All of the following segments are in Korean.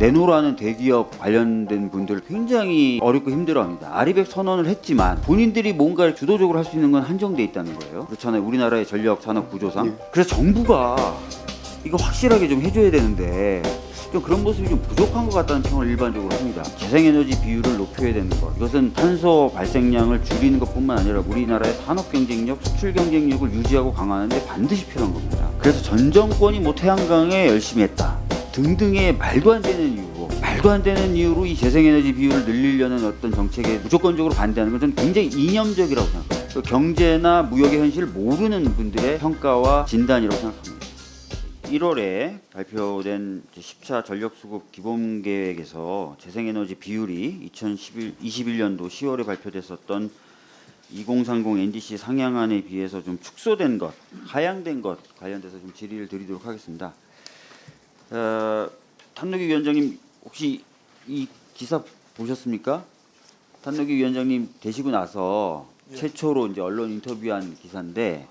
내노라는 대기업 관련된 분들 굉장히 어렵고 힘들어합니다. 아리백 선언을 했지만 본인들이 뭔가를 주도적으로 할 수 있는 건 한정돼 있다는 거예요. 그렇잖아요. 우리나라의 전력 산업 구조상. 그래서 정부가 이거 확실하게 좀 해줘야 되는데 좀 그런 모습이 좀 부족한 것 같다는 평을 일반적으로 합니다. 재생에너지 비율을 높여야 되는 것. 이것은 탄소 발생량을 줄이는 것뿐만 아니라 우리나라의 산업 경쟁력, 수출 경쟁력을 유지하고 강화하는 데 반드시 필요한 겁니다. 그래서 전 정권이 뭐 태양광에 열심히 했다. 등등의 말도 안 되는 이유로 말도 안 되는 이유로 이 재생에너지 비율을 늘리려는 어떤 정책에 무조건적으로 반대하는 건 저는 굉장히 이념적이라고 생각해요. 그 경제나 무역의 현실을 모르는 분들의 평가와 진단이라고 생각합니다. 1월에 발표된 10차 전력수급 기본계획에서 재생에너지 비율이 2021년도 10월에 발표됐었던 2030 NDC 상향안에 비해서 좀 축소된 것, 하향된 것 관련돼서 좀 질의를 드리도록 하겠습니다. 어, 탄노기 위원장님 혹시 이 기사 보셨습니까? 탄노기 위원장님 되시고 나서 최초로 이제 언론 인터뷰한 기사인데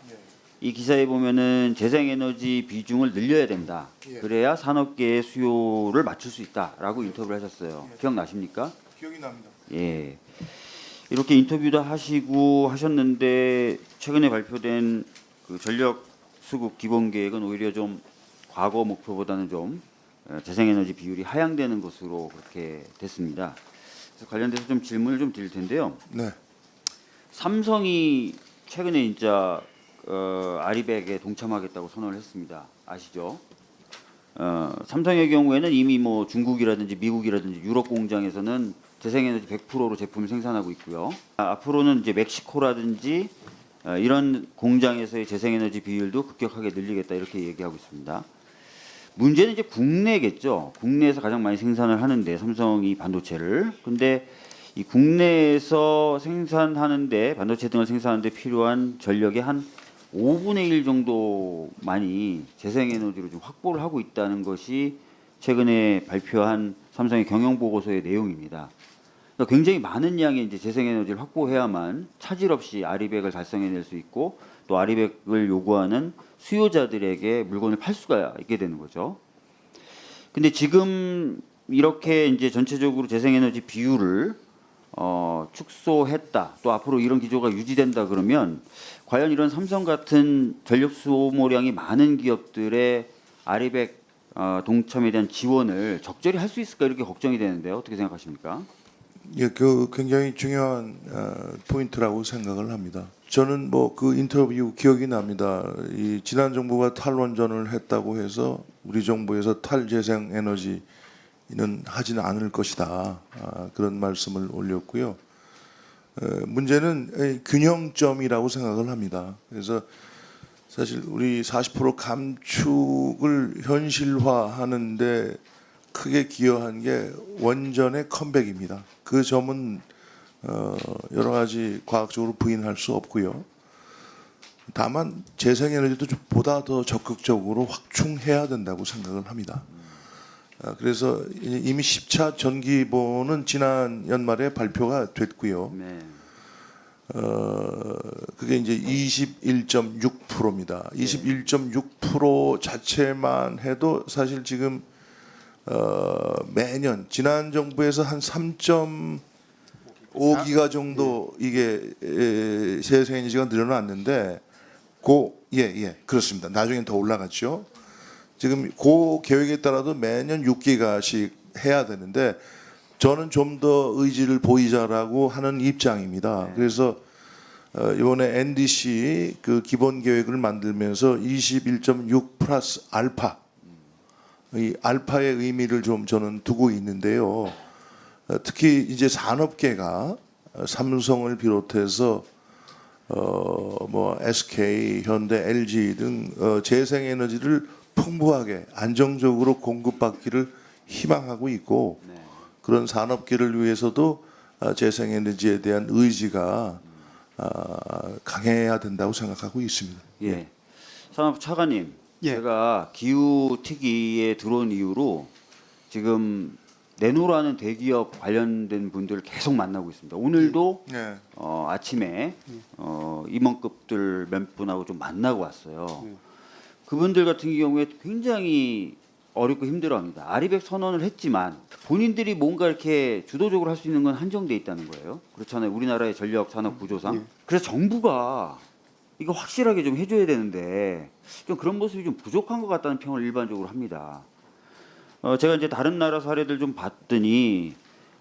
이 기사에 보면은 재생에너지 비중을 늘려야 된다. 예. 그래야 산업계의 수요를 맞출 수 있다라고 인터뷰를 하셨어요. 예. 기억나십니까? 기억이 납니다. 예. 이렇게 인터뷰도 하시고 하셨는데 최근에 발표된 그 전력 수급 기본 계획은 오히려 좀 과거 목표보다는 좀 어, 재생에너지 비율이 하향되는 것으로 그렇게 됐습니다. 그래서 관련돼서 좀 질문을 좀 드릴 텐데요. 네. 삼성이 최근에 진짜 어, 아리백에 동참하겠다고 선언을 했습니다. 아시죠? 어, 삼성의 경우에는 이미 뭐 중국이라든지 미국이라든지 유럽 공장에서는 재생에너지 100%로 제품을 생산하고 있고요. 아, 앞으로는 이제 멕시코라든지 어, 이런 공장에서의 재생에너지 비율도 급격하게 늘리겠다 이렇게 얘기하고 있습니다. 문제는 이제 국내겠죠. 국내에서 가장 많이 생산을 하는데 삼성이 반도체를. 근데 이 국내에서 생산하는데 반도체 등을 생산하는데 필요한 전력의 한 5분의 1 정도만이 재생에너지로 좀 확보를 하고 있다는 것이 최근에 발표한 삼성의 경영 보고서의 내용입니다. 그러니까 굉장히 많은 양의 이제 재생에너지를 확보해야만 차질 없이 아리백을 달성해낼 수 있고 또 아리백을 요구하는 수요자들에게 물건을 팔 수가 있게 되는 거죠. 근데 지금 이렇게 이제 전체적으로 재생에너지 비율을 어, 축소했다. 또 앞으로 이런 기조가 유지된다 그러면 과연 이런 삼성 같은 전력 소모량이 많은 기업들의 아리백 어, 동참에 대한 지원을 적절히 할 수 있을까 이렇게 걱정이 되는데요. 어떻게 생각하십니까? 예, 그 굉장히 중요한 어, 포인트라고 생각을 합니다. 저는 뭐 그 인터뷰 기억이 납니다. 이 지난 정부가 탈원전을 했다고 해서 우리 정부에서 탈재생 에너지는 하지는 않을 것이다. 아, 그런 말씀을 올렸고요. 어, 문제는 이 균형점이라고 생각을 합니다. 그래서 사실 우리 40% 감축을 현실화하는데 크게 기여한 게 원전의 컴백입니다. 그 점은 어, 여러 가지 과학적으로 부인할 수 없고요. 다만 재생에너지도 좀 보다 더 적극적으로 확충해야 된다고 생각을 합니다. 아, 그래서 이- 이미 10차 전기보는 지난 연말에 발표가 됐고요. 네. 어, 그게 이제 21.6%입니다. 21.6% 자체만 해도 사실 지금 어, 매년 지난 정부에서 한 3.5기가 정도 이게 에, 재생에너지가 늘어났는데 고 예, 예, 그렇습니다. 나중엔 더 올라갔죠. 지금 고 계획에 따라도 매년 6기가씩 해야 되는데 저는 좀 더 의지를 보이자라고 하는 입장입니다. 그래서 어, 이번에 NDC 그 기본 계획을 만들면서 21.6 플러스 알파 이 알파의 의미를 좀 저는 두고 있는데요. 어, 특히 이제 산업계가 어, 삼성을 비롯해서 어 뭐 SK, 현대, LG 등 어, 재생에너지를 풍부하게 안정적으로 공급받기를 희망하고 있고 네. 그런 산업계를 위해서도 어, 재생에너지에 대한 의지가 어, 강해야 된다고 생각하고 있습니다. 예. 산업 차관님, 예. 제가 기후 특위에 들어온 이후로 지금 내노라는 대기업 관련된 분들을 계속 만나고 있습니다. 오늘도 네. 어, 아침에 어, 임원급들 몇 분하고 좀 만나고 왔어요. 그분들 같은 경우에 굉장히 어렵고 힘들어합니다. 아리백 선언을 했지만 본인들이 뭔가 이렇게 주도적으로 할 수 있는 건 한정돼 있다는 거예요. 그렇잖아요. 우리나라의 전력 산업 구조상. 예. 그래서 정부가 이거 확실하게 좀 해줘야 되는데 좀 그런 모습이 좀 부족한 것 같다는 평을 일반적으로 합니다. 어, 제가 이제 다른 나라 사례들 좀 봤더니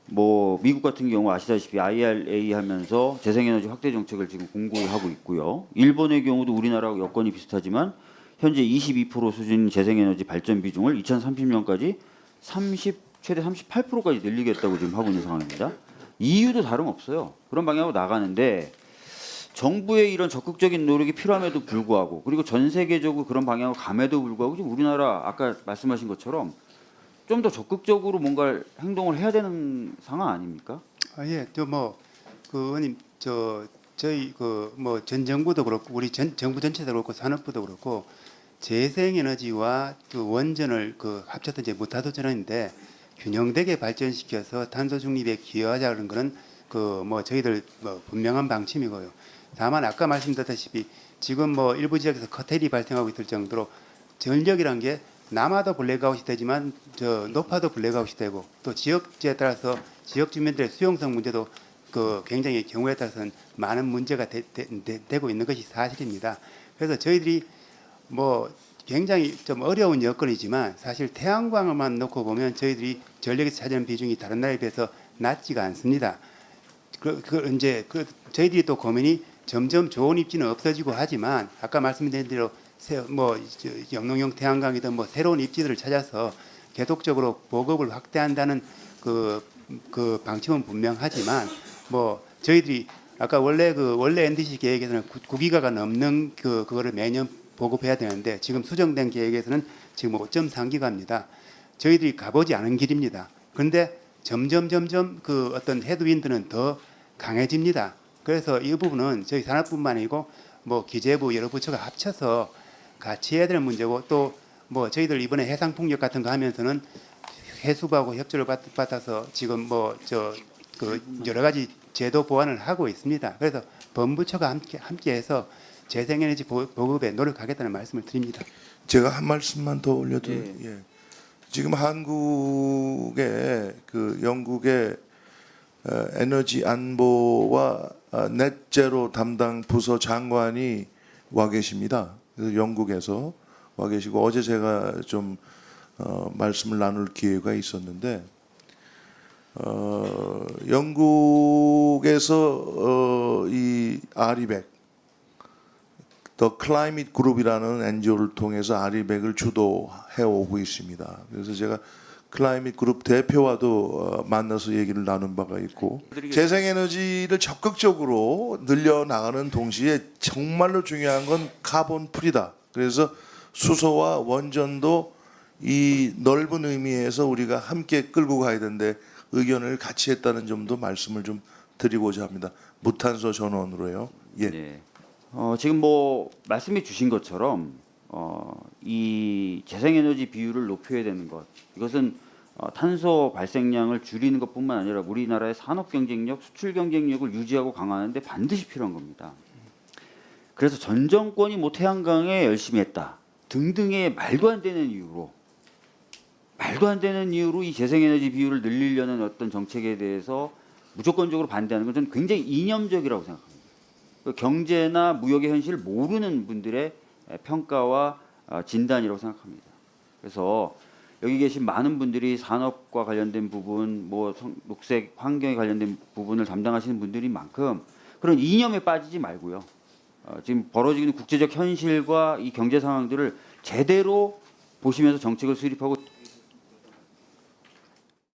뭐 미국 같은 경우 아시다시피 IRA 하면서 재생에너지 확대 정책을 지금 공고하고 있고요. 일본의 경우도 우리나라하고 여건이 비슷하지만 현재 22% 수준 재생에너지 발전 비중을 2030년까지 30 최대 38%까지 늘리겠다고 지금 하고 있는 상황입니다. EU도 다름없어요. 그런 방향으로 나가는데 정부의 이런 적극적인 노력이 필요함에도 불구하고 그리고 전 세계적으로 그런 방향으로 감에도 불구하고 지금 우리나라 아까 말씀하신 것처럼 좀 더 적극적으로 뭔가 행동을 해야 되는 상황 아닙니까? 아, 예, 저뭐그 의원님 저 저희 그 뭐 전 정부도 그렇고 우리 전 정부 전체도 그렇고 산업부도 그렇고 재생에너지와 그 원전을 그 합쳐서 이제 무탄소 전원인데 균형되게 발전시켜서 탄소 중립에 기여하자는 거는 그뭐 저희들 뭐 분명한 방침이고요. 다만 아까 말씀드렸다시피 지금 뭐 일부 지역에서 curtail이 발생하고 있을 정도로 전력이란 게 남아도 블랙아웃이 되지만 저 높아도 블랙아웃이 되고 또 지역지에 따라서 지역 주민들의 수용성 문제도 그 굉장히 경우에 따라서는 많은 문제가 되, 고 있는 것이 사실입니다. 그래서 저희들이 뭐 굉장히 좀 어려운 여건이지만 사실 태양광만 놓고 보면 저희들이 전력에서 차지하는 비중이 다른 나라에 비해서 낮지가 않습니다. 그, 그 이제 그 저희들이 또 고민이 점점 좋은 입지는 없어지고 하지만 아까 말씀드린 대로 새, 뭐 저, 영농형 태양광이든 뭐 새로운 입지들을 찾아서 계속적으로 보급을 확대한다는 그, 그 방침은 분명하지만 뭐 저희들이 아까 원래 그 원래 NDC 계획에서는 9기가가 넘는 그 그거를 매년 보급해야 되는데 지금 수정된 계획에서는 지금 5.3기가입니다. 저희들이 가보지 않은 길입니다. 그런데 점점 점점 그 어떤 헤드윈드는 더 강해집니다. 그래서 이 부분은 저희 산업뿐만 아니고 뭐 기재부 여러 부처가 합쳐서 같이 해야 되는 문제고 또 뭐 저희들 이번에 해상 풍력 같은 거 하면서는 해수부하고 협조를 받, 받아서 지금 뭐 저 그 여러 가지 제도 보완을 하고 있습니다. 그래서 범부처가 함께 함께해서 재생에너지 보- 보급에 노력하겠다는 말씀을 드립니다. 제가 한 말씀만 더 올려도 예. 예. 지금 한국의 그 영국의 어, 에너지 안보와 어, 넷제로 담당 부서 장관이 와 계십니다. 영국에서 와 계시고 어제 제가 좀 어, 말씀을 나눌 기회가 있었는데 어, 영국에서 어, 이 RE100 The Climate Group이라는 NGO를 통해서 아리백을 주도해 오고 있습니다. 그래서 제가 Climate Group 대표와도 어, 만나서 얘기를 나눈 바가 있고 재생에너지를 적극적으로 늘려 나가는 동시에 정말로 중요한 건 carbon free다. 그래서 수소와 원전도 이 넓은 의미에서 우리가 함께 끌고 가야 되는데 의견을 같이 했다는 점도 말씀을 좀 드리고자 합니다. 무탄소 전원으로요. 예. 네. 어, 지금 뭐 말씀해 주신 것처럼 어, 이 재생에너지 비율을 높여야 되는 것 이것은 어, 탄소 발생량을 줄이는 것뿐만 아니라 우리나라의 산업 경쟁력, 수출 경쟁력을 유지하고 강화하는데 반드시 필요한 겁니다. 그래서 전 정권이 뭐 태양광에 열심히 했다 등등의 말도 안 되는 이유로 말도 안 되는 이유로 이 재생에너지 비율을 늘리려는 어떤 정책에 대해서 무조건적으로 반대하는 건 저는 굉장히 이념적이라고 생각합니다. 그 경제나 무역의 현실을 모르는 분들의 평가와 어, 진단이라고 생각합니다. 그래서 여기 계신 많은 분들이 산업과 관련된 부분, 뭐 성- 녹색 환경에 관련된 부분을 담당하시는 분들인 만큼 그런 이념에 빠지지 말고요. 어, 지금 벌어지는 국제적 현실과 이 경제 상황들을 제대로 보시면서 정책을 수립하고